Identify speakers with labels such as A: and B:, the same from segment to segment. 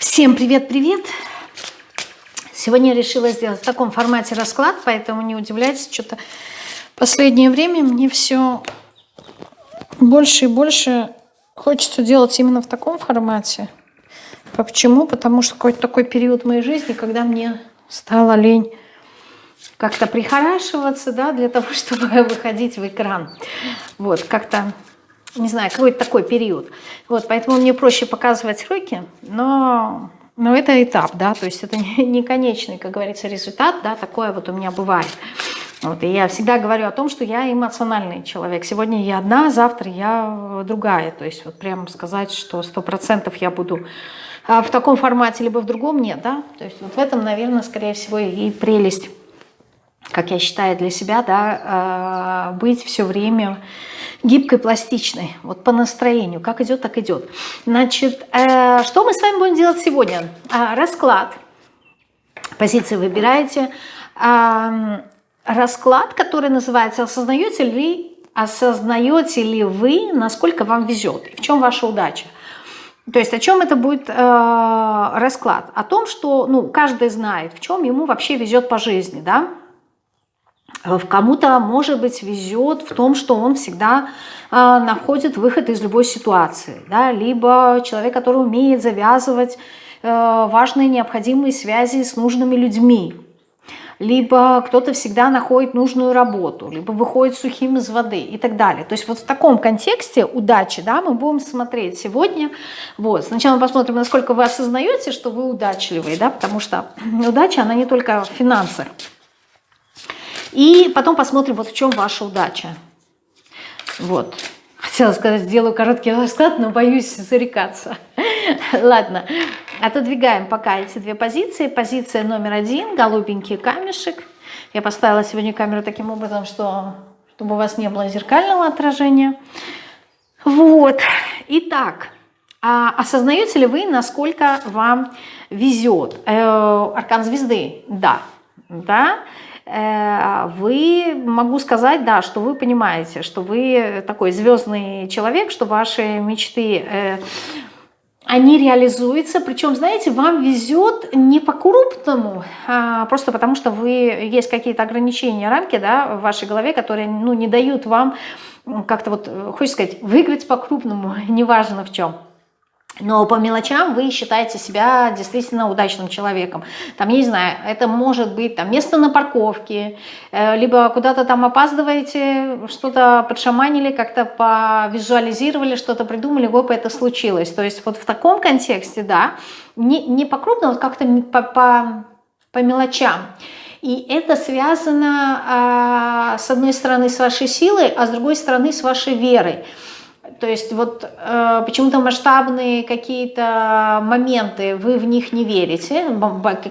A: Всем привет-привет! Сегодня я решила сделать в таком формате расклад, поэтому не удивляйтесь, что-то последнее время мне все больше и больше хочется делать именно в таком формате. Почему? Потому что какой-то такой период моей жизни, когда мне стало лень как-то прихорашиваться, да, для того, чтобы выходить в экран. Вот, как-то не знаю, какой-то такой период. Вот, поэтому мне проще показывать руки, но, но это этап, да, то есть это не, не конечный, как говорится, результат, да, такое вот у меня бывает. Вот, и я всегда говорю о том, что я эмоциональный человек. Сегодня я одна, завтра я другая. То есть вот прямо сказать, что сто процентов я буду а, в таком формате, либо в другом, нет, да. То есть вот в этом, наверное, скорее всего и прелесть, как я считаю для себя, да, а, быть все время гибкой, пластичной, вот по настроению, как идет, так идет. Значит, э, что мы с вами будем делать сегодня? Э, расклад, позиции выбираете, э, расклад, который называется «Осознаете ли, осознаете ли вы, насколько вам везет, и в чем ваша удача?» То есть о чем это будет э, расклад? О том, что ну, каждый знает, в чем ему вообще везет по жизни, да? Э, в кому-то, может быть, везет в том, что он всегда э, находит выход из любой ситуации. Да? Либо человек, который умеет завязывать э, важные необходимые связи с нужными людьми. Либо кто-то всегда находит нужную работу, либо выходит сухим из воды и так далее. То есть вот в таком контексте удачи да, мы будем смотреть сегодня. Вот. Сначала посмотрим, насколько вы осознаете, что вы удачливые, да, потому что удача, она не только в финансах. И потом посмотрим, вот в чем ваша удача. Вот. Хотела сказать, сделаю короткий расклад, но боюсь зарекаться. Ладно, отодвигаем пока эти две позиции. Позиция номер один, голубенький камешек. Я поставила сегодня камеру таким образом, что, чтобы у вас не было зеркального отражения. Вот. Итак, а осознаете ли вы, насколько вам везет? Э, аркан звезды? Да. Да. Э, вы, могу сказать, да, что вы понимаете, что вы такой звездный человек, что ваши мечты, э, они реализуются, причем, знаете, вам везет не по-крупному, а просто потому что вы, есть какие-то ограничения, рамки, да, в вашей голове, которые, ну, не дают вам как-то вот, хочется сказать, выиграть по-крупному, неважно в чем. Но по мелочам вы считаете себя действительно удачным человеком. Там, я не знаю, это может быть там, место на парковке, э, либо куда-то там опаздываете, что-то подшаманили, как-то повизуализировали, что-то придумали, гоп, это случилось. То есть вот в таком контексте, да, не, не по крупному, вот как-то по, по, по мелочам. И это связано, а, с одной стороны, с вашей силой, а с другой стороны, с вашей верой. То есть вот э, почему-то масштабные какие-то моменты, вы в них не верите,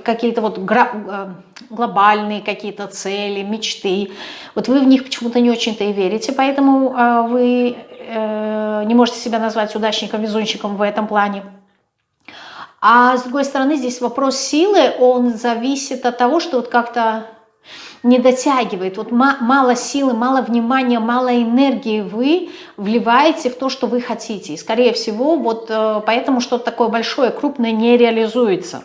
A: какие-то вот э, глобальные какие-то цели, мечты, вот вы в них почему-то не очень-то и верите, поэтому э, вы э, не можете себя назвать удачником, везунчиком в этом плане. А с другой стороны, здесь вопрос силы, он зависит от того, что вот как-то не дотягивает. Вот мало силы, мало внимания, мало энергии вы вливаете в то, что вы хотите. И скорее всего, вот э, поэтому что-то такое большое, крупное не реализуется.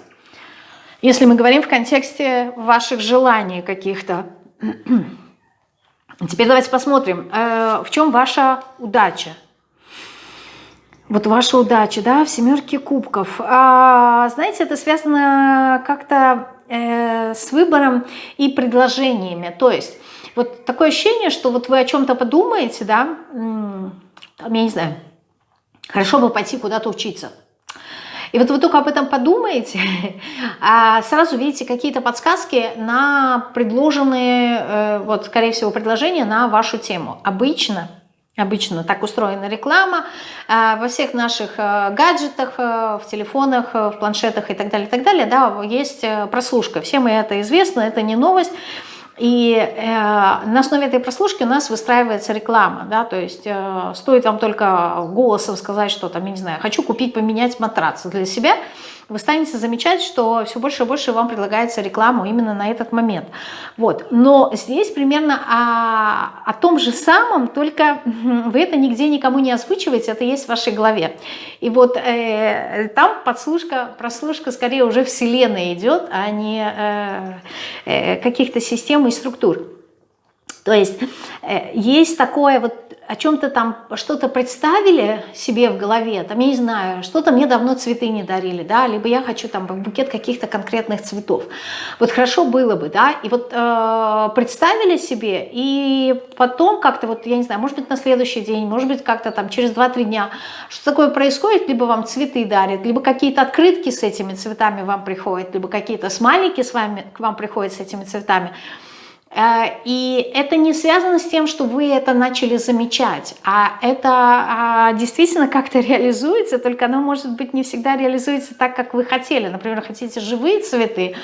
A: Если мы говорим в контексте ваших желаний каких-то. Теперь давайте посмотрим, э, в чем ваша удача. Вот ваша удача, да, в семерке кубков. А, знаете, это связано как-то э, с выбором и предложениями. То есть вот такое ощущение, что вот вы о чем-то подумаете, да, там, я не знаю, хорошо бы пойти куда-то учиться. И вот вы только об этом подумаете, а сразу видите какие-то подсказки на предложенные, э, вот, скорее всего, предложения на вашу тему. Обычно Обычно так устроена реклама а, во всех наших а, гаджетах, а, в телефонах, в планшетах и так далее, и так далее, да, есть э, прослушка. Всем это известно, это не новость. И э, на основе этой прослушки у нас выстраивается реклама, да, то есть э, стоит вам только голосом сказать, что там, я не знаю, хочу купить, поменять матрац для себя, вы станете замечать, что все больше и больше вам предлагается рекламу именно на этот момент. Вот. Но здесь примерно о, о том же самом, только вы это нигде никому не озвучиваете, это есть в вашей голове. И вот э, там подслушка, прослушка скорее уже вселенной идет, а не э, э, каких-то систем и структур. То есть э, есть такое вот о чем-то там что-то представили себе в голове, там, я не знаю, что-то мне давно цветы не дарили, да, либо я хочу там букет каких-то конкретных цветов. Вот хорошо было бы, да, и вот э, представили себе, и потом как-то вот, я не знаю, может быть на следующий день, может быть как-то там через 2-3 дня, что такое происходит, либо вам цветы дарят, либо какие-то открытки с этими цветами вам приходят, либо какие-то смайлики с вами, к вам приходят с этими цветами, и это не связано с тем, что вы это начали замечать, а это а, действительно как-то реализуется, только оно, может быть, не всегда реализуется так, как вы хотели. Например, хотите живые цветы,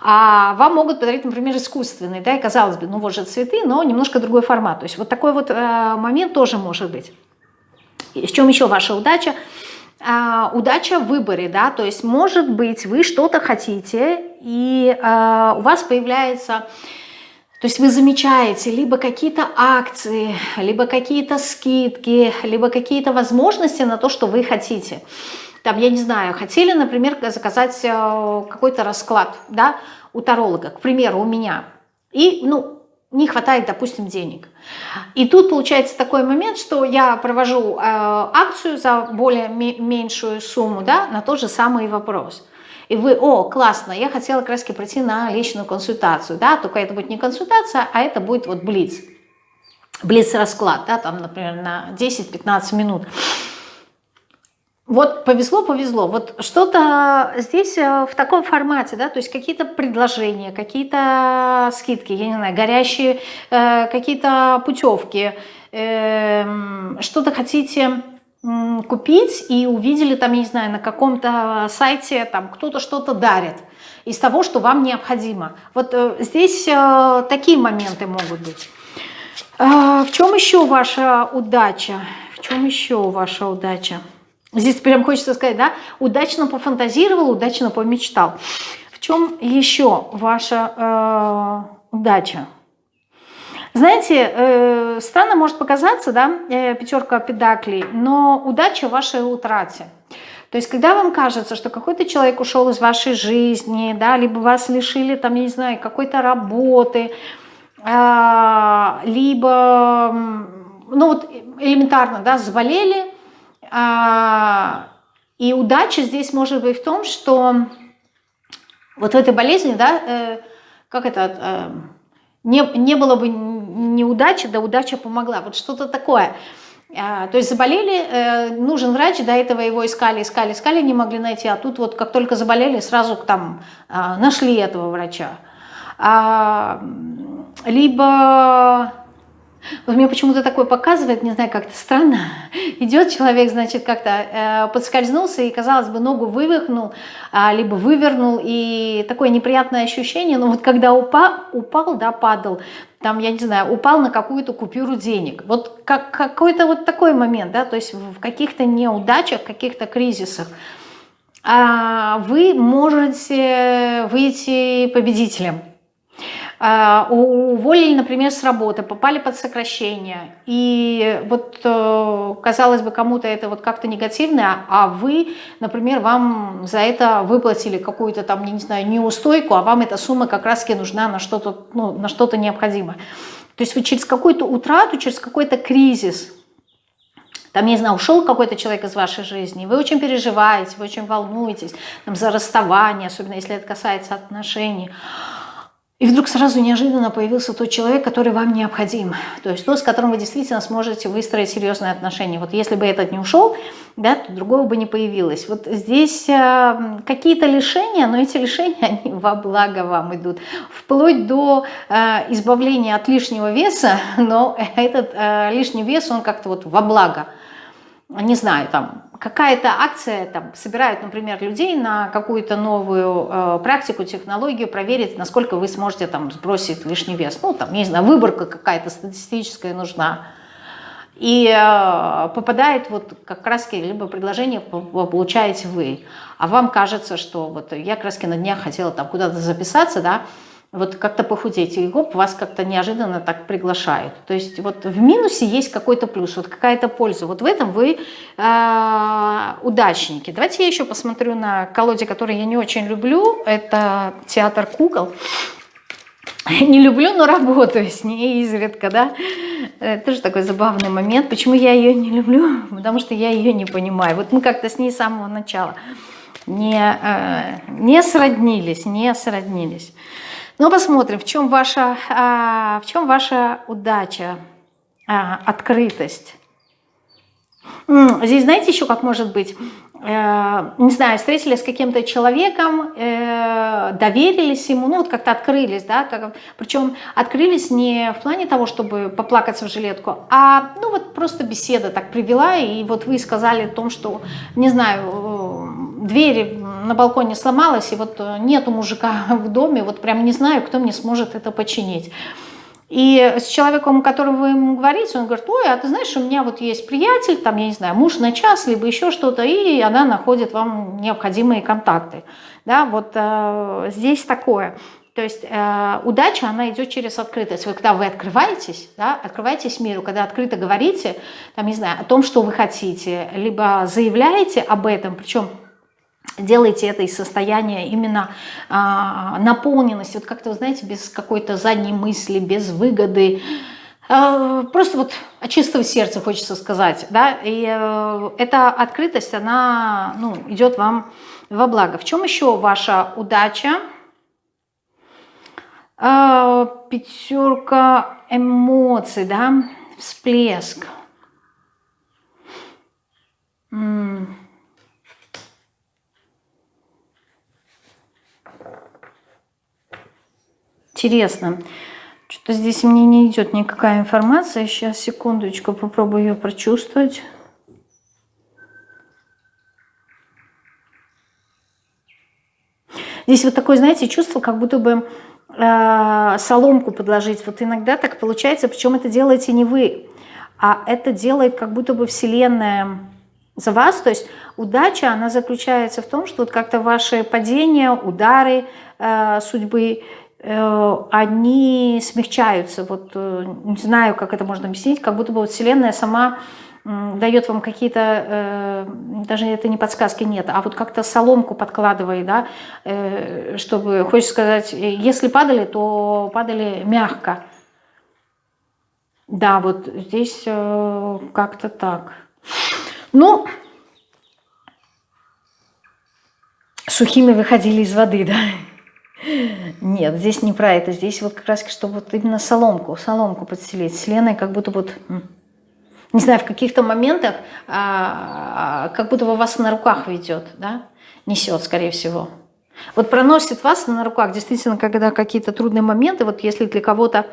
A: а вам могут подарить, например, искусственные, да, и казалось бы, ну вот же цветы, но немножко другой формат. То есть вот такой вот э, момент тоже может быть. И в чем еще ваша удача? Uh, удача в выборе, да, то есть может быть вы что-то хотите и uh, у вас появляется то есть вы замечаете либо какие-то акции, либо какие-то скидки, либо какие-то возможности на то, что вы хотите. Там, я не знаю, хотели, например, заказать э, какой-то расклад да, у таролога, к примеру, у меня. И, ну, не хватает, допустим, денег. И тут получается такой момент, что я провожу э, акцию за более меньшую сумму да, на тот же самый вопрос и вы, о, классно, я хотела как пройти на личную консультацию, да, только это будет не консультация, а это будет вот блиц, блиц-расклад, да, там, например, на 10-15 минут. Вот повезло, повезло. Вот что-то здесь э, в таком формате, да, то есть какие-то предложения, какие-то скидки, я не знаю, горящие э, какие-то путевки, э, что-то хотите купить и увидели там, я не знаю, на каком-то сайте там кто-то что-то дарит из того, что вам необходимо. Вот э, здесь э, такие моменты могут быть. Э, в чем еще ваша удача? В чем еще ваша удача? Здесь прям хочется сказать, да, удачно пофантазировал, удачно помечтал. В чем еще ваша э, удача? Знаете, э, странно может показаться, да, э, пятерка педаклей, но удача в вашей утрате. То есть, когда вам кажется, что какой-то человек ушел из вашей жизни, да, либо вас лишили, там, я не знаю, какой-то работы, э, либо, ну вот элементарно, да, заболели, э, и удача здесь может быть в том, что вот в этой болезни, да, э, как это, не, не было бы неудачи, да удача помогла. Вот что-то такое. А, то есть заболели, э, нужен врач, до этого его искали, искали, искали, не могли найти, а тут вот как только заболели, сразу там а, нашли этого врача. А, либо вот мне почему-то такое показывает, не знаю, как-то странно. Идет человек, значит, как-то э, подскользнулся и, казалось бы, ногу вывихнул, э, либо вывернул, и такое неприятное ощущение, но вот когда упал, упал, да, падал, там, я не знаю, упал на какую-то купюру денег. Вот как, какой-то вот такой момент, да, то есть в каких-то неудачах, каких-то кризисах э, вы можете выйти победителем. А, уволили, например, с работы, попали под сокращение, и вот, э, казалось бы, кому-то это вот как-то негативно, а вы, например, вам за это выплатили какую-то там, не знаю, неустойку, а вам эта сумма как раз-таки нужна на что-то ну, на что-то необходимое. То есть вы через какую-то утрату, через какой-то кризис, там, не знаю, ушел какой-то человек из вашей жизни, вы очень переживаете, вы очень волнуетесь там, за расставание, особенно если это касается отношений, и вдруг сразу неожиданно появился тот человек, который вам необходим. То есть тот, с которым вы действительно сможете выстроить серьезные отношения. Вот если бы этот не ушел, да, то другого бы не появилось. Вот здесь э, какие-то лишения, но эти лишения, они во благо вам идут. Вплоть до э, избавления от лишнего веса, но этот э, лишний вес, он как-то вот во благо не знаю, там какая-то акция, там собирают, например, людей на какую-то новую э, практику, технологию, проверить, насколько вы сможете там сбросить лишний вес. Ну, там, не знаю, выборка какая-то статистическая нужна. И э, попадает вот как раз либо предложение получаете вы, а вам кажется, что вот я раз на днях хотела там куда-то записаться, да, вот как-то похудеть, и гоп, вас как-то неожиданно так приглашают. То есть вот в минусе есть какой-то плюс, вот какая-то польза. Вот в этом вы э, удачники. Давайте я еще посмотрю на колоде, который я не очень люблю. Это театр кукол. Не люблю, но работаю с ней изредка, да. Это тоже такой забавный момент. Почему я ее не люблю? Потому что я ее не понимаю. Вот мы как-то с ней с самого начала не, э, не сроднились, не сроднились. Ну, посмотрим, в чем ваша, а, в чем ваша удача, а, открытость. Здесь знаете еще, как может быть, э, не знаю, встретились с каким-то человеком, э, доверились ему, ну вот как-то открылись, да, как, причем открылись не в плане того, чтобы поплакаться в жилетку, а ну вот просто беседа так привела, и вот вы сказали о том, что, не знаю, э, дверь на балконе сломалась, и вот нету мужика в доме, вот прям не знаю, кто мне сможет это починить. И с человеком, которому вы ему говорите, он говорит, ой, а ты знаешь, у меня вот есть приятель, там, я не знаю, муж на час, либо еще что-то, и она находит вам необходимые контакты. Да, вот э, здесь такое. То есть э, удача, она идет через открытость. Вот когда вы открываетесь, да, открываетесь миру, когда открыто говорите, там, не знаю, о том, что вы хотите, либо заявляете об этом, причем делайте это из состояния именно а, наполненности, вот как-то, знаете, без какой-то задней мысли, без выгоды, а, просто вот от чистого сердца хочется сказать, да, и а, эта открытость, она, ну, идет вам во благо. В чем еще ваша удача? А, пятерка эмоций, да, всплеск. -м Интересно. Что-то здесь мне не идет никакая информация. Сейчас, секундочку, попробую ее прочувствовать. Здесь вот такое, знаете, чувство, как будто бы э, соломку подложить. Вот иногда так получается, причем это делаете не вы, а это делает как будто бы Вселенная за вас. То есть удача, она заключается в том, что вот как-то ваши падения, удары э, судьбы они смягчаются. Вот э, не знаю, как это можно объяснить, как будто бы вот Вселенная сама дает вам какие-то, э, даже это не подсказки нет, а вот как-то соломку подкладывает, да, чтобы, хочешь сказать, если падали, то падали мягко. Да, вот здесь как-то так. Ну, сухими выходили из воды, да. Нет, здесь не про это. Здесь вот как раз, чтобы вот именно соломку, соломку подстелить. С как будто вот, не знаю, в каких-то моментах, а, как будто бы вас на руках ведет, да? Несет, скорее всего. Вот проносит вас на руках, действительно, когда какие-то трудные моменты, вот если для кого-то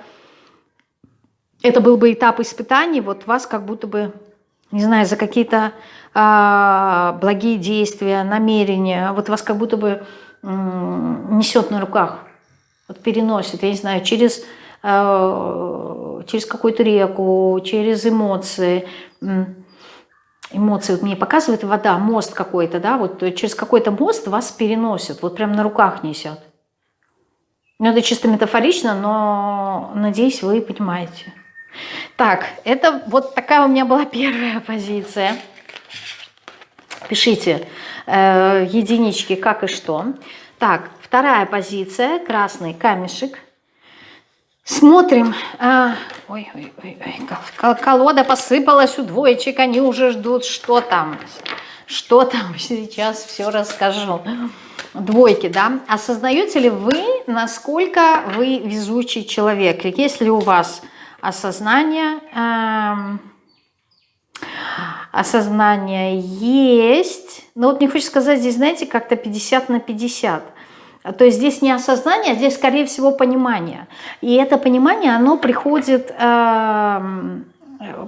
A: это был бы этап испытаний, вот вас как будто бы, не знаю, за какие-то а, благие действия, намерения, вот вас как будто бы несет на руках, вот переносит, я не знаю, через, э, через какую-то реку, через эмоции. Эмоции вот мне показывает вода, мост какой-то, да, вот через какой-то мост вас переносит, вот прям на руках несет. Ну, это чисто метафорично, но надеюсь, вы понимаете. Так, это вот такая у меня была первая позиция. Пишите э, единички как и что. Так, вторая позиция, красный камешек. Смотрим. А, ой, ой, ой, ой, колода посыпалась у двоечек, они уже ждут, что там. Что там, сейчас все расскажу. Двойки, да? Осознаете ли вы, насколько вы везучий человек? Есть ли у вас осознание... Эм, осознание есть. Но вот мне хочется сказать, здесь, знаете, как-то 50 на 50. То есть здесь не осознание, а здесь, скорее всего, понимание. И это понимание, оно приходит э,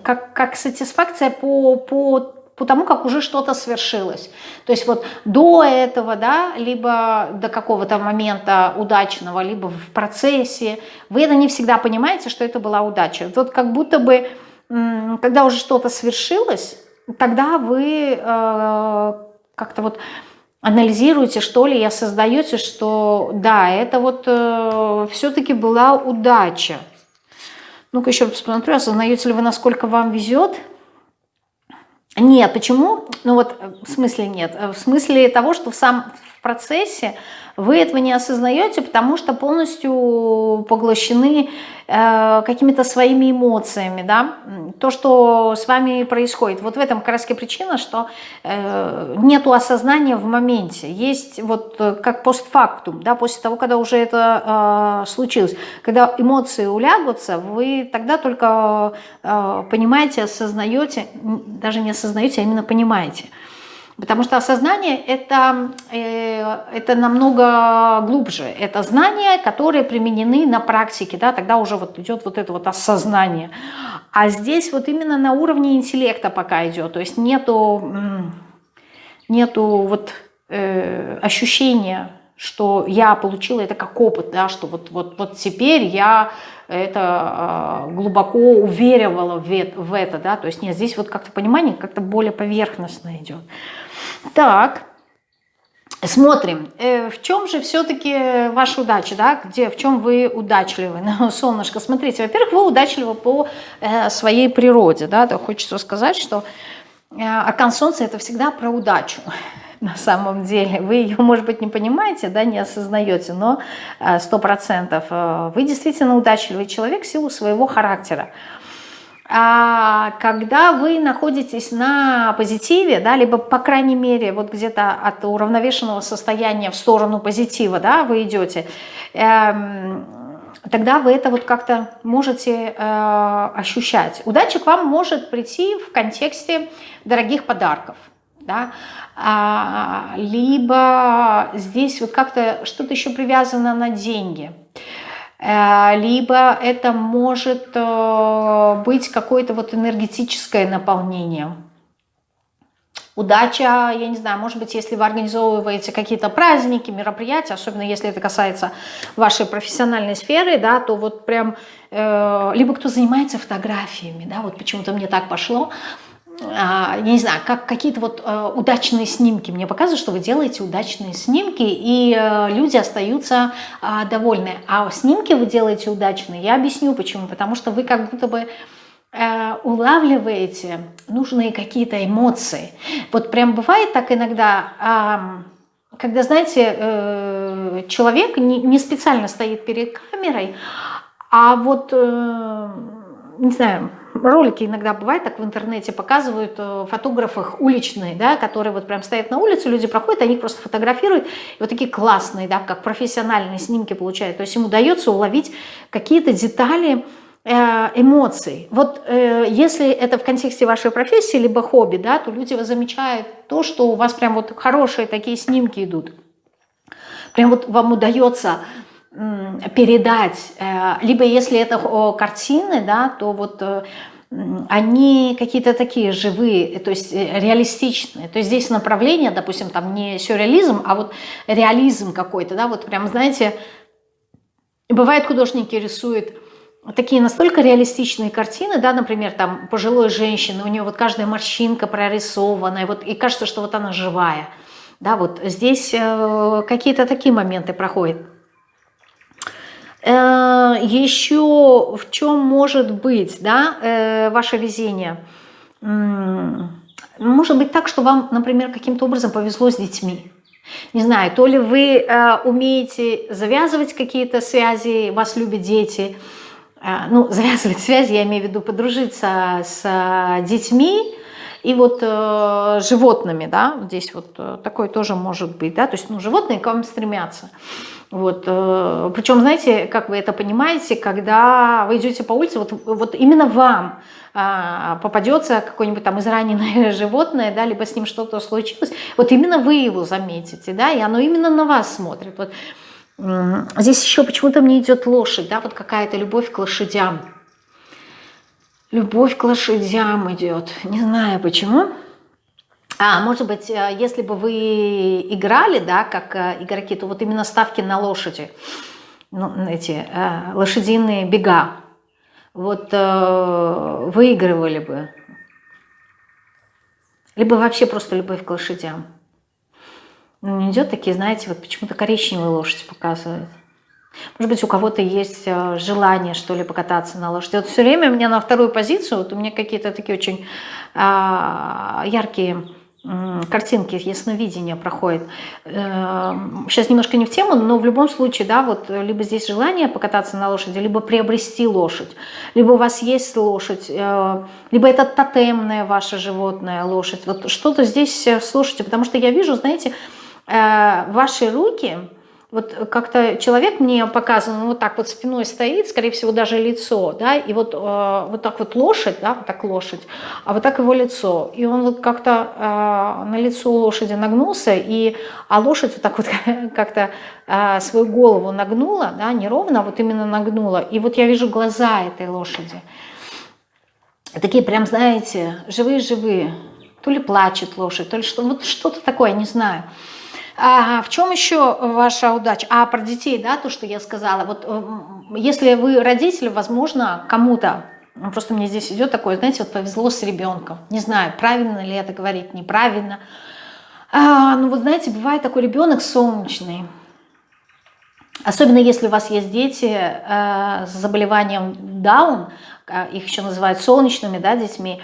A: как, как сатисфакция по, по, по тому, как уже что-то свершилось. То есть вот до этого, да, либо до какого-то момента удачного, либо в процессе, вы это не всегда понимаете, что это была удача. Вот как будто бы когда уже что-то свершилось, тогда вы э, как-то вот анализируете, что ли, и осознаете, что да, это вот э, все-таки была удача. Ну-ка еще посмотрю, осознаете ли вы, насколько вам везет. Нет, почему? Ну вот э, в смысле нет. В смысле того, что в сам в процессе вы этого не осознаете, потому что полностью поглощены э, какими-то своими эмоциями, да, то, что с вами происходит. Вот в этом как причина, что э, нету осознания в моменте. Есть вот э, как постфактум, да, после того, когда уже это э, случилось. Когда эмоции улягутся, вы тогда только э, понимаете, осознаете, даже не осознаете, а именно понимаете. Потому что осознание это, э, это намного глубже. Это знания, которые применены на практике. Да? Тогда уже вот идет вот это вот осознание. А здесь вот именно на уровне интеллекта пока идет. То есть нету, нету вот, э, ощущения, что я получила это как опыт, да, что вот, вот, вот теперь я это э, глубоко уверивала в, в это. Да? То есть нет, здесь вот как-то понимание как-то более поверхностно идет. Так, смотрим, э, в чем же все-таки ваша удача, да, где, в чем вы удачливы, ну, солнышко, смотрите, во-первых, вы удачливы по э, своей природе, да, то хочется сказать, что э, аркан солнца это всегда про удачу, на самом деле. Вы ее, может быть, не понимаете, да, не осознаете, но сто процентов вы действительно удачливый человек в силу своего характера. А когда вы находитесь на позитиве, да, либо, по крайней мере, вот где-то от уравновешенного состояния в сторону позитива, да, вы идете, эм, тогда вы это вот как-то можете э, ощущать. Удача к вам может прийти в контексте дорогих подарков, да, а, либо здесь вот как-то что-то еще привязано на деньги – Э, либо это может э, быть какое-то вот энергетическое наполнение. Удача, я не знаю, может быть, если вы организовываете какие-то праздники, мероприятия, особенно если это касается вашей профессиональной сферы, да, то вот прям, э, либо кто занимается фотографиями, да, вот почему-то мне так пошло, я не знаю, как какие-то вот э, удачные снимки. Мне показывают, что вы делаете удачные снимки, и э, люди остаются а, довольны. А снимки вы делаете удачные, я объясню почему. Потому что вы как будто бы э, улавливаете нужные какие-то эмоции. Вот прям бывает так иногда, когда, знаете, человек не специально стоит перед камерой, а вот, не знаю, ролики иногда бывает, так в интернете показывают э, фотографах уличные, да, которые вот прям стоят на улице, люди проходят, они их просто фотографируют, и вот такие классные, да, как профессиональные снимки получают. То есть ему удается уловить какие-то детали э, эмоций. Вот э, если это в контексте вашей профессии либо хобби, да, то люди замечают то, что у вас прям вот хорошие такие снимки идут. Прям вот вам удается передать, э, либо если это картины, да, то вот э, они какие-то такие живые, то есть э, реалистичные. То есть здесь направление, допустим, там не сюрреализм, а вот реализм какой-то, да, вот прям, знаете, бывает художники рисуют такие настолько реалистичные картины, да, например, там пожилой женщины, у нее вот каждая морщинка прорисована, и, вот, и кажется, что вот она живая. Да, вот здесь какие-то такие моменты проходят. Э, еще в чем может быть да, э, ваше везение? Может быть так, что вам, например, каким-то образом повезло с детьми. Не знаю, то ли вы э, умеете завязывать какие-то связи, вас любят дети. Ну, завязывать связи, я имею в виду подружиться с детьми, и вот э, животными, да, здесь вот э, такое тоже может быть, да, то есть, ну, животные к вам стремятся. Вот, э, причем, знаете, как вы это понимаете, когда вы идете по улице, вот, вот именно вам э, попадется какое-нибудь там израненное животное, да, либо с ним что-то случилось, вот именно вы его заметите, да, и оно именно на вас смотрит. Вот, здесь еще почему-то мне идет лошадь, да, вот какая-то любовь к лошадям. Любовь к лошадям идет. Не знаю почему. А, может быть, э, если бы вы играли, да, как э, игроки, то вот именно ставки на лошади, ну, эти э, лошадиные бега. вот выигрывали бы. Либо вообще просто любовь к лошадям. Ну, идет такие, знаете, вот почему-то коричневые лошади показывают. Может быть, у кого-то есть желание, что ли, покататься на лошади. Вот все время у меня на вторую позицию, вот у меня какие-то такие очень а, яркие картинки ясновидения проходит. Сейчас эм, немножко не в тему, но в любом случае, да, вот либо здесь желание покататься на лошади, либо приобрести лошадь, либо у вас есть лошадь, э, либо это тотемная ваша животное лошадь. Вот что-то здесь э, слушайте, потому что я вижу, знаете, э, ваши руки, вот как-то человек мне показан, вот так вот спиной стоит, скорее всего, даже лицо, да, и вот, э, вот так вот лошадь, да, вот так лошадь, а вот так его лицо. И он вот как-то э, на лицо лошади нагнулся, и, а лошадь вот так вот как-то э, свою голову нагнула, да, не ровно, а вот именно нагнула. И вот я вижу глаза этой лошади. Такие прям, знаете, живые-живые. То ли плачет лошадь, то ли что, вот что-то такое, не знаю. А в чем еще ваша удача? А про детей, да, то, что я сказала. Вот э, если вы родители, возможно, кому-то, ну, просто мне здесь идет такое, знаете, вот повезло с ребенком. Не знаю, правильно ли это говорить, неправильно. А, ну вот знаете, бывает такой ребенок солнечный. Особенно если у вас есть дети э, с заболеванием Даун, э, их еще называют солнечными да, детьми,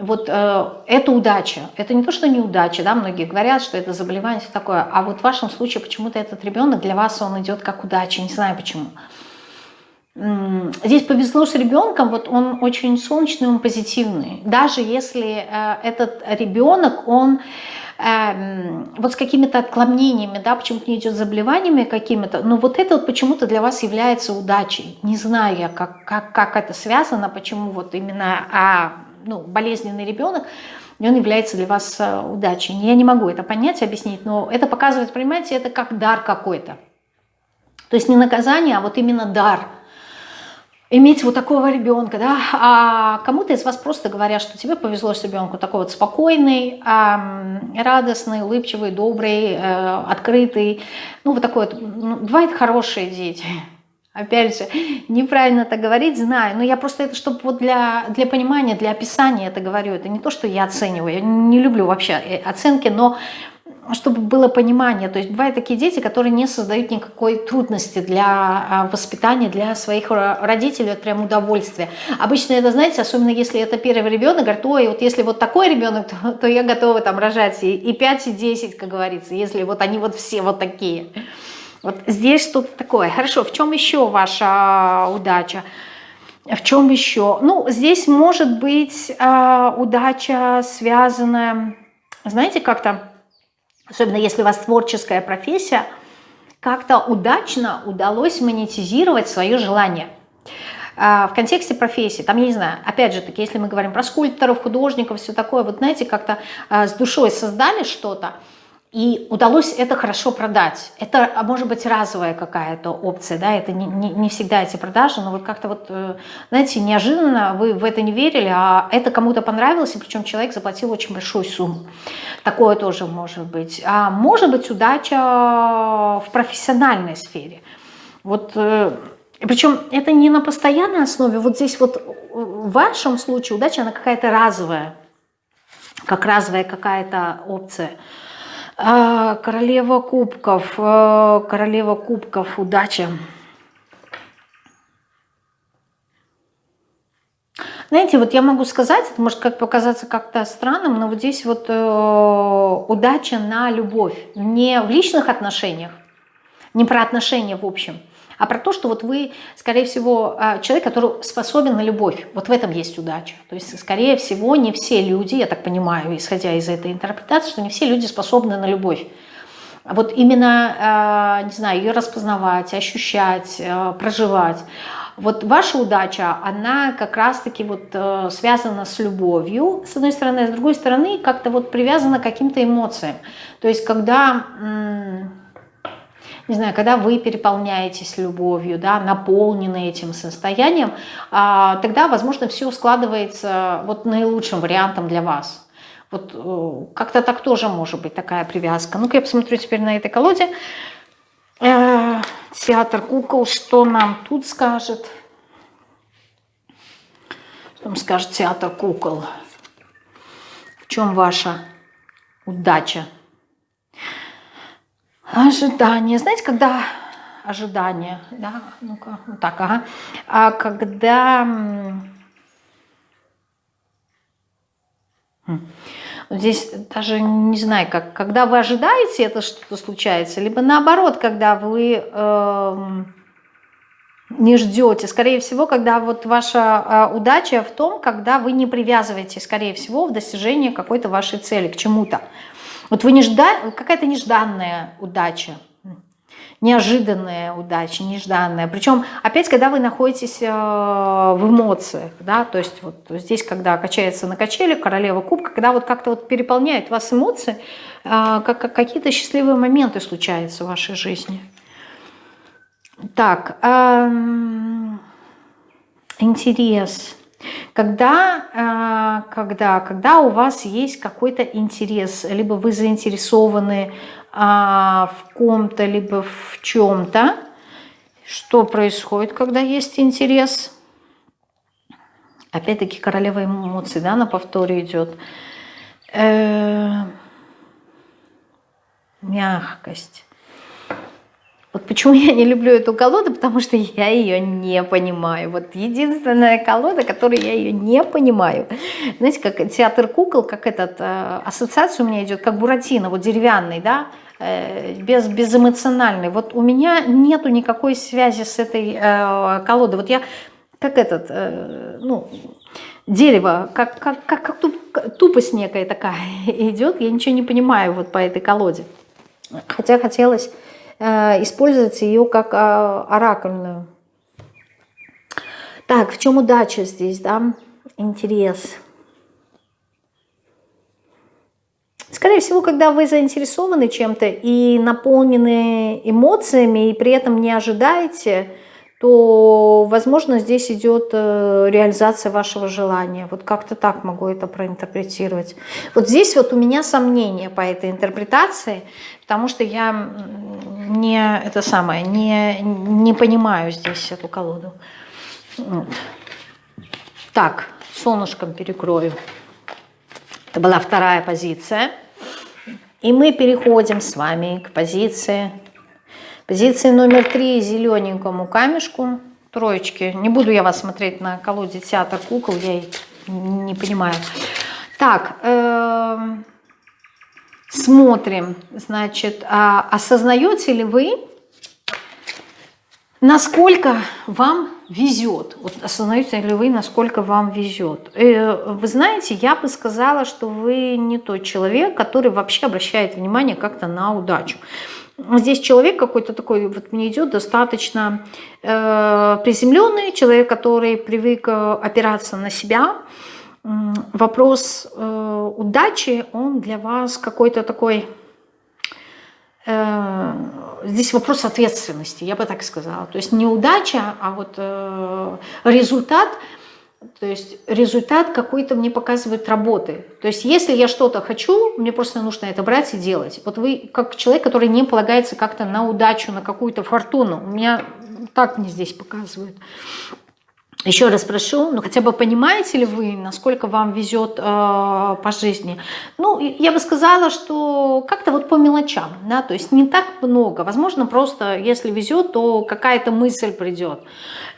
A: вот э, это удача. Это не то, что неудача, да, многие говорят, что это заболевание, все такое. А вот в вашем случае почему-то этот ребенок для вас он идет как удача, не знаю почему. Здесь повезло с ребенком, вот он очень солнечный, он позитивный. Даже если э, этот ребенок, он э, вот с какими-то отклонениями, да, почему-то не идет заболеваниями какими-то, но вот это вот почему-то для вас является удачей. Не знаю я, как, как, как это связано, почему вот именно а, ну, болезненный ребенок, и он является для вас э, удачей. Я не могу это понять, объяснить, но это показывает, понимаете, это как дар какой-то. То есть не наказание, а вот именно дар. Иметь вот такого ребенка, да, а кому-то из вас просто говорят, что тебе повезло с ребенком, такой вот спокойный, радостный, улыбчивый, добрый, э, открытый, ну вот такой вот, ну, бывают хорошие дети, Опять же, неправильно это говорить, знаю, но я просто это, чтобы вот для, для понимания, для описания это говорю. Это не то, что я оцениваю, я не люблю вообще э, оценки, но чтобы было понимание. То есть бывают такие дети, которые не создают никакой трудности для а, воспитания, для своих родителей, это прям удовольствие. Обычно это, знаете, особенно если это первый ребенок, говорят, ой, вот если вот такой ребенок, то, то я готова там рожать и, и 5, и 10, как говорится, если вот они вот все вот такие. Вот здесь что-то такое. Хорошо, в чем еще ваша удача? В чем еще? Ну, здесь может быть э, удача связанная, знаете, как-то, особенно если у вас творческая профессия, как-то удачно удалось монетизировать свое желание. Э, в контексте профессии, там, я не знаю, опять же таки, если мы говорим про скульпторов, художников, все такое, вот знаете, как-то э, с душой создали что-то, и удалось это хорошо продать. Это а, может быть разовая какая-то опция, да, это не, не, не всегда эти продажи, но вот как-то вот, э, знаете, неожиданно вы в это не верили, а это кому-то понравилось, и причем человек заплатил очень большую сумму. Такое тоже может быть. А может быть удача в профессиональной сфере. Вот, э, причем это не на постоянной основе, вот здесь вот в вашем случае удача, она какая-то разовая, как разовая какая-то опция – королева кубков, а, королева кубков, удача. Знаете, вот я могу сказать, это может как показаться как-то странным, но вот здесь вот э, удача на любовь, не в личных отношениях, не про отношения в общем, а про то, что вот вы, скорее всего, а, человек, который способен на любовь. Вот в этом есть удача. То есть, скорее всего, не все люди, я так понимаю, исходя из этой интерпретации, что не все люди способны на любовь. Вот именно, а, не знаю, ее распознавать, ощущать, а, проживать. Вот ваша удача, она как раз-таки вот э, связана с любовью, с одной стороны, а с другой стороны как-то вот привязана к каким-то эмоциям. То есть когда не знаю, когда вы переполняетесь любовью, да, наполнены этим состоянием, а, тогда, возможно, все складывается вот наилучшим вариантом для вас. Вот э, как-то так тоже может быть такая привязка. Ну-ка я посмотрю теперь на этой колоде. Э, театр кукол, что нам тут скажет? Потом скажет театр кукол. В чем ваша удача? Ожидание. Знаете, когда ожидание, да, ну-ка, вот так, ага. А когда... Хм. Здесь даже не знаю, как, когда вы ожидаете, это что-то случается, либо наоборот, когда вы э, не ждете. Скорее всего, когда вот ваша э, удача в том, когда вы не привязываете, скорее всего, в достижении какой-то вашей цели, к чему-то. Вот вы не ждали, какая-то нежданная удача, неожиданная удача, нежданная. Причем, опять, когда вы находитесь э, в эмоциях, да, то есть вот здесь, когда качается на качели, королева кубка, когда вот как-то вот переполняет вас эмоции, э, как, какие-то счастливые моменты случаются в вашей жизни. Так, эм, интерес. Когда, э, когда, когда у вас есть какой-то интерес, либо вы заинтересованы а, в ком-то, либо в чем-то. Что происходит, когда есть интерес? Опять-таки королева эмоций, да, на повторе идет. Э -э мягкость. Вот почему я не люблю эту колоду, потому что я ее не понимаю. Вот единственная колода, которую я ее не понимаю. Знаете, как театр кукол, как этот, э, ассоциация у меня идет, как Буратино, вот деревянный, да, Э, без, безэмоциональный. Вот у меня нету никакой связи с этой э, колодой. Вот я как этот, э, ну, дерево, как, как, как, как туп, тупость некая такая идет, я ничего не понимаю вот по этой колоде. Хотя хотелось использовать ее как э, оракульную. Так, в чем удача здесь, да? Интерес. Скорее всего, когда вы заинтересованы чем-то и наполнены эмоциями, и при этом не ожидаете, то, возможно, здесь идет э, реализация вашего желания. Вот как-то так могу это проинтерпретировать. Вот здесь вот у меня сомнения по этой интерпретации, потому что я не, это самое, не, не понимаю здесь эту колоду. Вот. Так, солнышком перекрою. Это была вторая позиция. И мы переходим с вами к позиции, позиции номер три, зелененькому камешку, троечки. Не буду я вас смотреть на колоде театр кукол, я не понимаю. Так, э, смотрим, значит, а осознаете ли вы, насколько вам везет. Вот осознаете ли вы, насколько вам везет. Э, вы знаете, я бы сказала, что вы не тот человек, который вообще обращает внимание как-то на удачу. Здесь человек какой-то такой, вот мне идет достаточно э, приземленный, человек, который привык э, опираться на себя. Вопрос э, удачи, он для вас какой-то такой Э, здесь вопрос ответственности, я бы так сказала. То есть не удача, а вот э, результат, то есть результат какой-то мне показывает работы. То есть если я что-то хочу, мне просто нужно это брать и делать. Вот вы как человек, который не полагается как-то на удачу, на какую-то фортуну. У меня так мне здесь показывают. Еще раз прошу, ну хотя бы понимаете ли вы, насколько вам везет э, по жизни? Ну, я бы сказала, что как-то вот по мелочам, да, то есть не так много. Возможно, просто если везет, то какая-то мысль придет,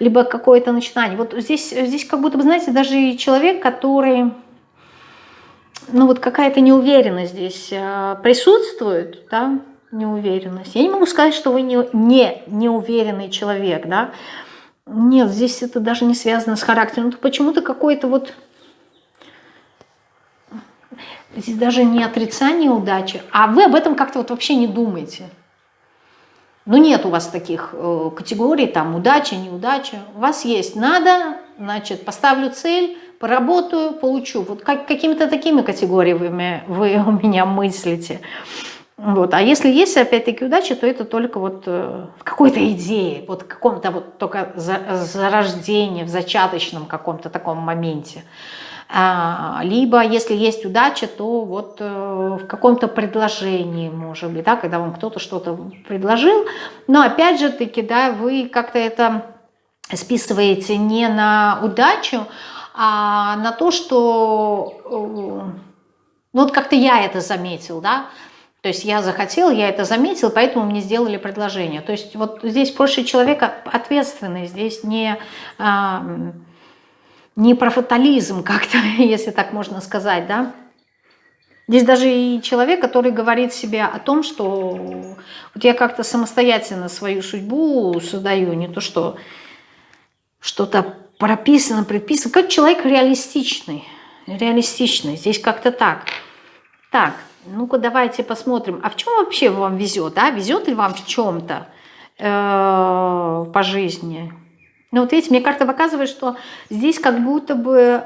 A: либо какое-то начинание. Вот здесь, здесь как будто бы, знаете, даже человек, который, ну вот какая-то неуверенность здесь э, присутствует, да, неуверенность. Я не могу сказать, что вы не, не неуверенный человек, да, нет, здесь это даже не связано с характером. Почему-то какой-то вот... Здесь даже не отрицание удачи, а вы об этом как-то вот вообще не думаете. Ну, нет у вас таких э, категорий, там, удача, неудача. У вас есть надо, значит, поставлю цель, поработаю, получу. Вот как, какими-то такими категориями вы у меня мыслите. Вот. А если есть, опять-таки, удача, то это только вот э, в какой-то идее, вот в каком-то вот только за, зарождении, в зачаточном каком-то таком моменте. А, либо, если есть удача, то вот э, в каком-то предложении, может быть, да, когда вам кто-то что-то предложил. Но опять же таки, да, вы как-то это списываете не на удачу, а на то, что, э, ну вот как-то я это заметил, да, то есть я захотел, я это заметил, поэтому мне сделали предложение. То есть вот здесь больше человека ответственный, здесь не, а, не про фатализм как-то, если так можно сказать, да. Здесь даже и человек, который говорит себе о том, что вот я как-то самостоятельно свою судьбу создаю, не то что что-то прописано, предписано. Как человек реалистичный, реалистичный. Здесь как-то так. Так, ну-ка давайте посмотрим. А в чем вообще вам везет? А? Везет ли вам в чем-то э, по жизни? Ну вот видите, мне карта показывает, что здесь как будто бы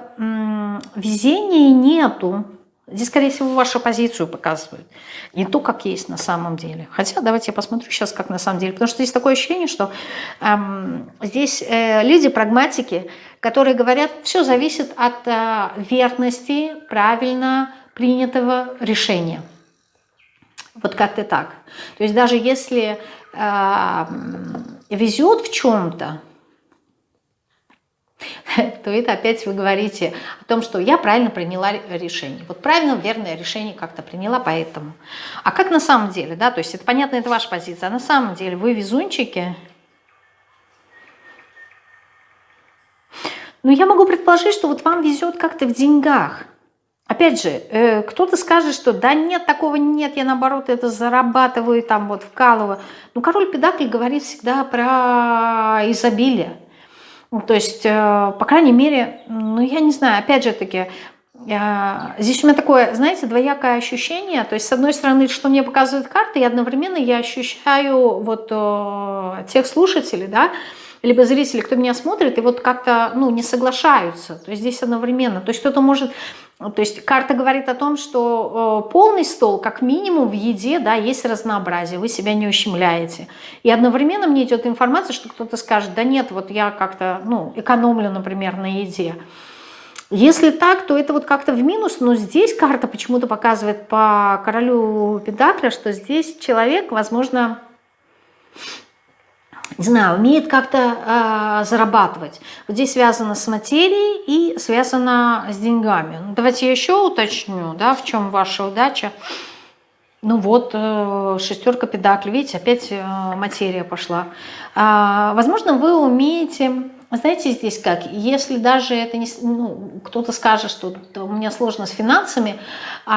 A: везения нету. Здесь, скорее всего, вашу позицию показывают. Не то, как есть на самом деле. Хотя давайте я посмотрю сейчас, как на самом деле. Потому что здесь такое ощущение, что эм, здесь э, люди, прагматики, которые говорят, все зависит от э, верности правильно принятого решения. Вот как-то так. То есть даже если э, везет в чем-то, то это опять вы говорите о том, что я правильно приняла решение. Вот правильно, верное решение как-то приняла, поэтому. А как на самом деле, да, то есть это понятно, это ваша позиция, а на самом деле вы везунчики. Ну, я могу предположить, что вот вам везет как-то в деньгах. Опять же, э, кто-то скажет, что да нет, такого нет, я наоборот это зарабатываю, там вот вкалываю. Ну, король педакли говорит всегда про изобилие. Ну, то есть, э, по крайней мере, ну, я не знаю, опять же таки, э, здесь у меня такое, знаете, двоякое ощущение. То есть, с одной стороны, что мне показывают карты, и одновременно я ощущаю вот тех слушателей, да, либо зрители, кто меня смотрит, и вот как-то, ну, не соглашаются. То есть, здесь одновременно. То есть, кто-то может то есть карта говорит о том, что э, полный стол, как минимум в еде, да, есть разнообразие, вы себя не ущемляете. И одновременно мне идет информация, что кто-то скажет, да нет, вот я как-то ну, экономлю, например, на еде. Если так, то это вот как-то в минус, но здесь карта почему-то показывает по королю Педакля, что здесь человек, возможно, знаю, умеет как-то э, зарабатывать. Вот здесь связано с материей и связано с деньгами. Ну, давайте я еще уточню, да, в чем ваша удача. Ну вот, э, шестерка педаклей, видите, опять э, материя пошла. Э, возможно, вы умеете, знаете, здесь как, если даже это не, ну, кто-то скажет, что у меня сложно с финансами, э,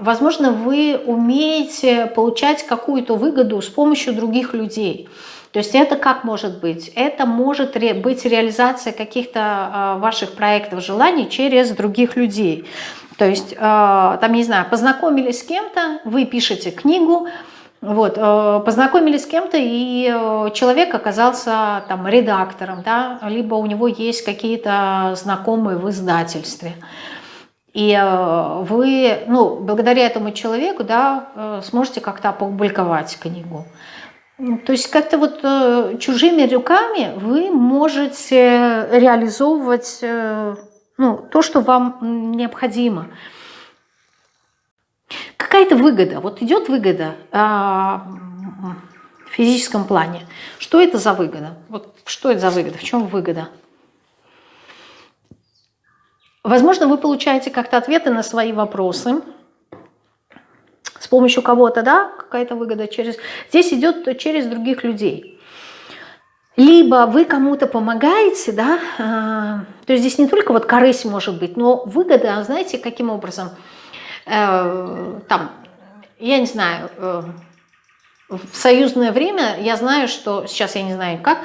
A: возможно, вы умеете получать какую-то выгоду с помощью других людей. То есть это как может быть? Это может быть реализация каких-то а, ваших проектов, желаний через других людей. То есть, а, там, не знаю, познакомились с кем-то, вы пишете книгу, вот, а, познакомились с кем-то, и человек оказался там редактором, да, либо у него есть какие-то знакомые в издательстве. И вы, ну, благодаря этому человеку, да, сможете как-то опубликовать книгу. Ну, то есть как-то вот э, чужими руками вы можете реализовывать э, ну, то, что вам необходимо. Какая-то выгода, вот идет выгода э, в физическом плане. Что это за выгода? Вот что это за выгода? В чем выгода? Возможно, вы получаете как-то ответы на свои вопросы, с помощью кого-то, да, какая-то выгода через... Здесь идет через других людей. Либо вы кому-то помогаете, да, а, то есть здесь не только вот корысть может быть, но выгода, знаете, каким образом? Э, там, я не знаю, э, в союзное время я знаю, что, сейчас я не знаю как,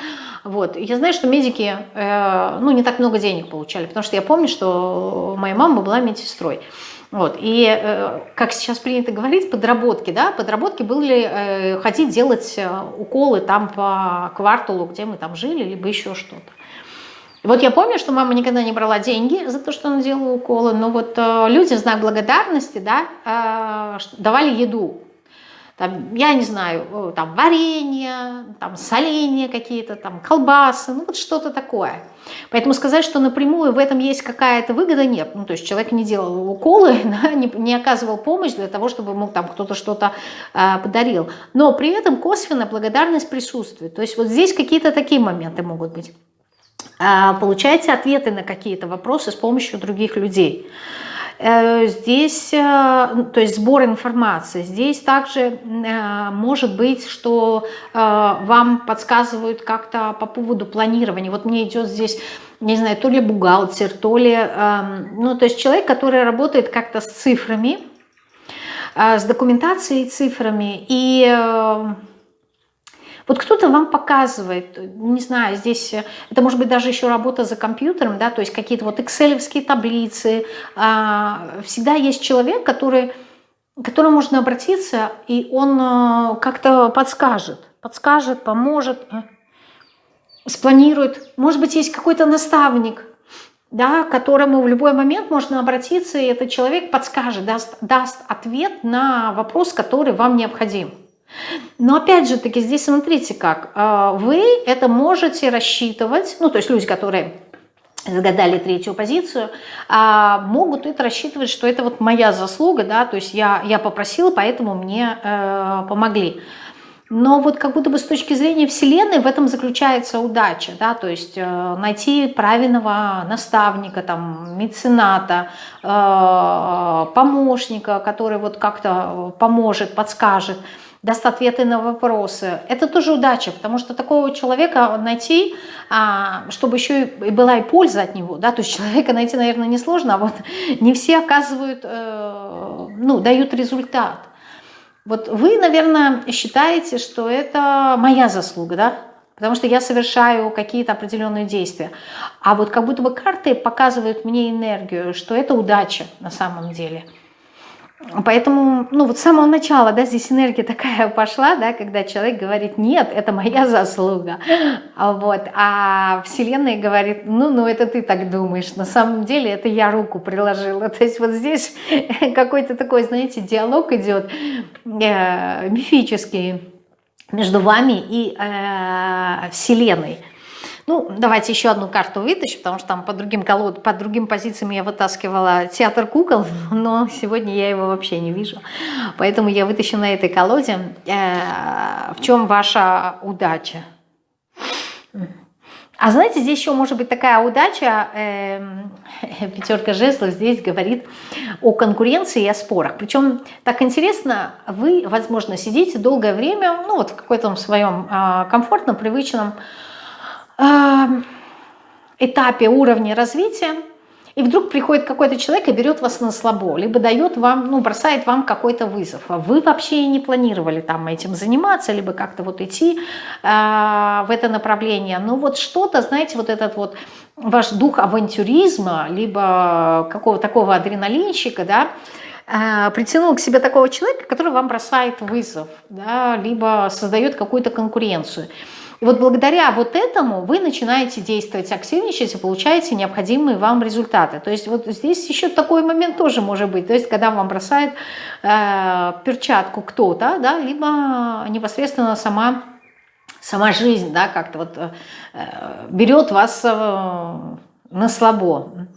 A: вот, я знаю, что медики, э, ну, не так много денег получали, потому что я помню, что моя мама была медсестрой. Вот. И, э, как сейчас принято говорить, подработки, да, подработки были э, ходить делать э, уколы там по кварталу, где мы там жили, либо еще что-то. Вот я помню, что мама никогда не брала деньги за то, что она делала уколы, но вот люди в знак благодарности, да, давали еду там, я не знаю, там варенье, там соленья какие-то, там колбасы, ну вот что-то такое. Поэтому сказать, что напрямую в этом есть какая-то выгода, нет. Ну, то есть человек не делал уколы, да, не, не оказывал помощь для того, чтобы ему там кто-то что-то э, подарил. Но при этом косвенно благодарность присутствует. То есть вот здесь какие-то такие моменты могут быть. а, получаете ответы на какие-то вопросы с помощью других людей. Э, здесь, э, ну, то есть сбор информации. Здесь также э, может быть, что вам подсказывают как-то по поводу планирования. Вот мне идет здесь, не знаю, то ли бухгалтер, то ли, эм, ну, то есть человек, который работает как-то с цифрами, с документацией цифрами. И вот кто-то вам показывает, не знаю, здесь это может быть даже еще работа за компьютером, да, то есть какие-то вот экселевские таблицы. А, всегда есть человек, который, к которому можно обратиться, и он а, как-то подскажет, подскажет, поможет, а, спланирует. Может быть, есть какой-то наставник, да, к которому в любой момент можно обратиться, и этот человек подскажет, даст, даст ответ на вопрос, который вам необходим. Но опять же таки здесь смотрите как, а, вы это можете рассчитывать, ну то есть люди, которые загадали третью позицию, а, могут это рассчитывать, что это вот моя заслуга, да, то есть я, я попросила, поэтому мне э, помогли. Но вот как будто бы с точки зрения Вселенной в этом заключается удача, да, то есть э, найти правильного наставника, там, мецената, э, помощника, который вот как-то поможет, подскажет, даст ответы на вопросы. Это тоже удача, потому что такого человека найти, а, чтобы еще и была и польза от него, да, то есть человека найти, наверное, несложно, а вот не все оказывают, э, ну, дают результат. Вот вы, наверное, считаете, что это моя заслуга, да, потому что я совершаю какие-то определенные действия. А вот как будто бы карты показывают мне энергию, что это удача на самом деле – Поэтому, ну вот с самого начала, да, здесь энергия такая пошла, да, когда человек говорит, нет, это моя заслуга, а вот, а Вселенная говорит, ну, ну, это ты так думаешь, на самом деле это я руку приложила, то есть вот здесь какой-то такой, знаете, диалог идет э, мифический между вами и э, Вселенной. Ну, давайте еще одну карту вытащу, потому что там по другим, колод, по другим позициям я вытаскивала театр кукол, но сегодня я его вообще не вижу. Поэтому я вытащу на этой колоде. Э, в чем ваша удача? А знаете, здесь еще может быть такая удача, э, пятерка жезлов здесь говорит о конкуренции и о спорах. Причем так интересно, вы, возможно, сидите долгое время, ну вот в какой-то своем э, комфортном, привычном этапе уровня развития, и вдруг приходит какой-то человек и берет вас на слабо, либо дает вам, ну, бросает вам какой-то вызов. А вы вообще не планировали там этим заниматься, либо как-то вот идти э, в это направление. Но вот что-то, знаете, вот этот вот ваш дух авантюризма, либо какого-то такого адреналинщика, да, э, притянул к себе такого человека, который вам бросает вызов, да, либо создает какую-то конкуренцию. И вот благодаря вот этому вы начинаете действовать, активничать и получаете необходимые вам результаты. То есть вот здесь еще такой момент тоже может быть. То есть когда вам бросает э, перчатку кто-то, да, либо непосредственно сама, сама жизнь, да, как-то вот э, берет вас э, на слабо.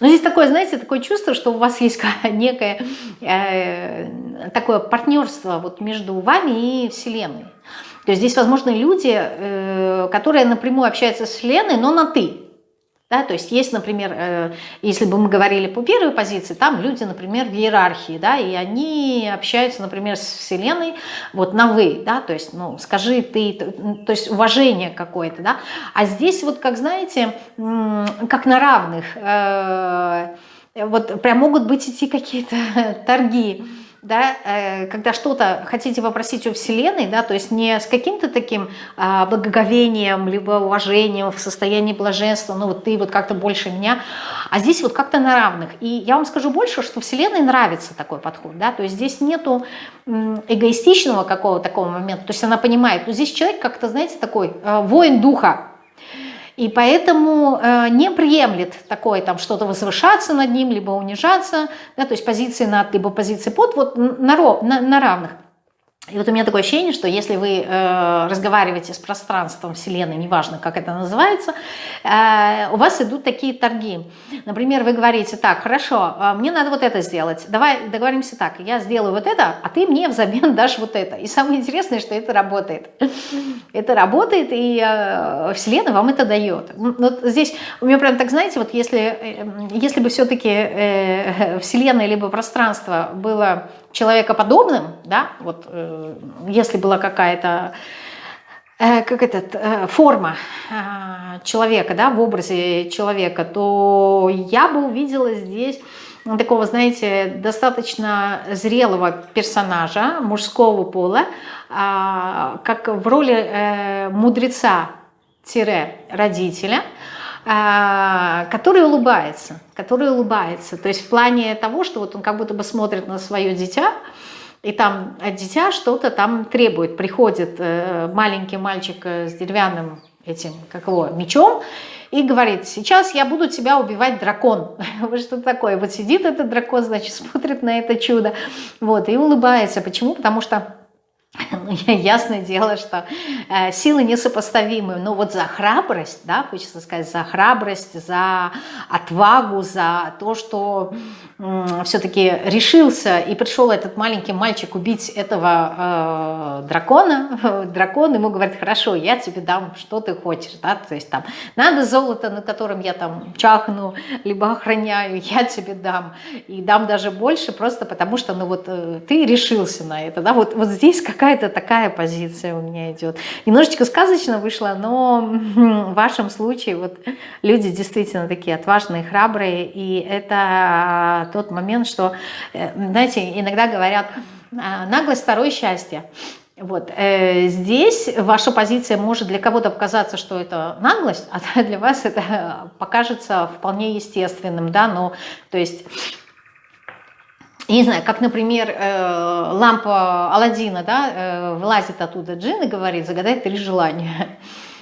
A: Но здесь такое, знаете, такое чувство, что у вас есть некое э, такое партнерство вот между вами и Вселенной. То есть здесь возможны люди, э, которые напрямую общаются с Вселенной, но на «ты». Да, то есть есть, например, э, если бы мы говорили по первой позиции, там люди, например, в иерархии, да, и они общаются, например, с Вселенной вот на «вы», да, то есть, ну, скажи ты, то есть уважение какое-то, да, а здесь вот, как знаете, как на равных, э, вот прям могут быть идти какие-то торги, да, э, когда что-то хотите попросить у Вселенной, да, то есть не с каким-то таким а, благоговением, либо уважением в состоянии блаженства, ну вот ты вот как-то больше меня, а здесь вот как-то на равных. И я вам скажу больше, что Вселенной нравится такой подход, да, то есть здесь нету эгоистичного какого-то такого момента, то есть она понимает, ну здесь человек как-то, знаете, такой э, воин духа, и поэтому э, не приемлет такое там что-то возвышаться над ним, либо унижаться, да, то есть позиции над, либо позиции под, вот на, на, на равных. И вот у меня такое ощущение, что если вы э, разговариваете с пространством Вселенной, неважно, как это называется, э, у вас идут такие торги. Например, вы говорите, так, хорошо, э, мне надо вот это сделать, давай договоримся так, я сделаю вот это, а ты мне взамен дашь вот это. И самое интересное, что это работает. Это работает, и э, Вселенная вам это дает. Вот здесь у меня прям так, знаете, вот если, э, если бы все-таки э, Вселенная либо пространство было человекоподобным, да, вот э, если была какая-то э, как этот, э, форма э, человека, да, в образе человека, то я бы увидела здесь такого, знаете, достаточно зрелого персонажа мужского пола, э, как в роли э, мудреца-родителя, а, который улыбается, который улыбается. То есть в плане того, что вот он как будто бы смотрит на свое дитя, и там от дитя что-то там требует. Приходит э, маленький мальчик э, с деревянным этим, как его, мечом, и говорит, сейчас я буду тебя убивать дракон. Что такое? Вот сидит этот дракон, значит, смотрит на это чудо, вот, и улыбается. Почему? Потому что ну, ясное дело, что э, силы несопоставимы, но вот за храбрость, да, хочется сказать, за храбрость, за отвагу, за то, что э, все-таки решился и пришел этот маленький мальчик убить этого э, дракона, дракон ему говорит, хорошо, я тебе дам, что ты хочешь, да, то есть там, надо золото, на котором я там чахну, либо охраняю, я тебе дам, и дам даже больше, просто потому что, ну вот, э, ты решился на это, да, вот, вот здесь как какая-то такая позиция у меня идет. Немножечко сказочно вышло, но в вашем случае вот люди действительно такие отважные, храбрые, и это тот момент, что, э, знаете, иногда говорят, «А, наглость второе счастье. Вот. Э, здесь ваша позиция может для кого-то показаться, что это наглость, а для вас это покажется вполне естественным, да, ну, то есть не знаю, как, например, э, лампа Алладина, да, э, вылазит оттуда джин и говорит, загадай три желания.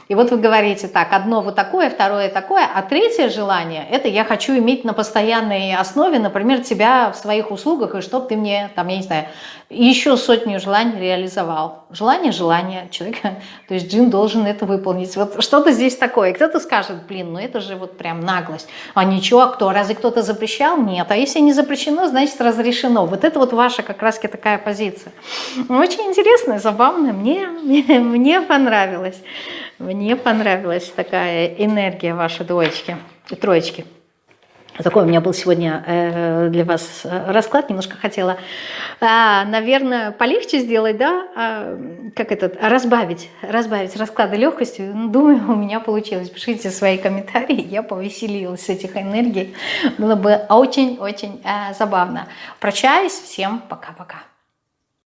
A: И вот вы говорите так, одно вот такое, второе такое, а третье желание, это я хочу иметь на постоянной основе, например, тебя в своих услугах, и чтобы ты мне, там, я не знаю, еще сотню желаний реализовал. Желание, желание человека, то есть джин должен это выполнить. Вот что-то здесь такое. Кто-то скажет, блин, ну это же вот прям наглость. А ничего, а кто? Разве кто-то запрещал? Нет. А если не запрещено, значит разрешено. Вот это вот ваша как раз такая позиция. Очень интересная, забавная. Мне, мне, мне понравилось. Понравилась такая энергия вашей двоечки, троечки. Такой у меня был сегодня э, для вас э, расклад, немножко хотела, а, наверное, полегче сделать, да, а, как этот, разбавить, разбавить расклады легкостью. Ну, думаю, у меня получилось. Пишите свои комментарии, я повеселилась с этих энергий. Было бы очень-очень э, забавно. Прощаюсь, всем пока-пока.